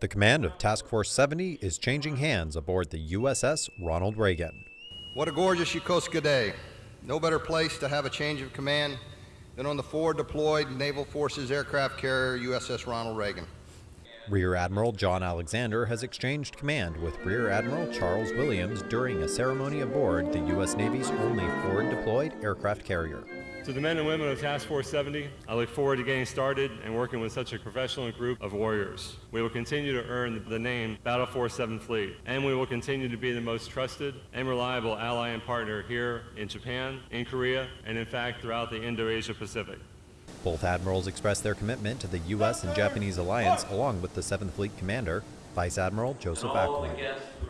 The command of Task Force 70 is changing hands aboard the USS Ronald Reagan. What a gorgeous Yokosuka day. No better place to have a change of command than on the forward deployed Naval Forces aircraft carrier USS Ronald Reagan. Rear Admiral John Alexander has exchanged command with Rear Admiral Charles Williams during a ceremony aboard the U.S. Navy's only forward deployed aircraft carrier. To the men and women of Task Force 70, I look forward to getting started and working with such a professional group of warriors. We will continue to earn the name Battle Force 7th Fleet, and we will continue to be the most trusted and reliable ally and partner here in Japan, in Korea, and in fact throughout the Indo-Asia Pacific. Both admirals expressed their commitment to the U.S. and Japanese alliance along with the 7th Fleet commander, Vice Admiral Joseph Ackley.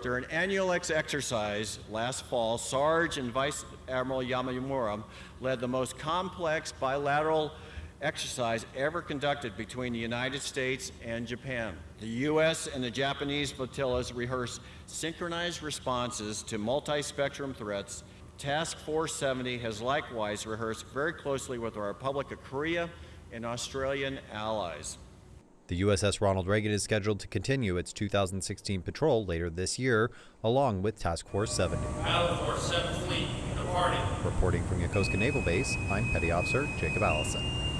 During an annual exercise last fall, Sarge and Vice Admiral Yamamura led the most complex bilateral exercise ever conducted between the United States and Japan. The U.S. and the Japanese flotillas rehearsed synchronized responses to multi-spectrum threats. Task Force 70 has likewise rehearsed very closely with the Republic of Korea and Australian allies. The USS Ronald Reagan is scheduled to continue its 2016 patrol later this year, along with Task Force 70. Battle Force 7th Fleet, departing. Reporting from Yokosuka Naval Base, I'm Petty Officer Jacob Allison.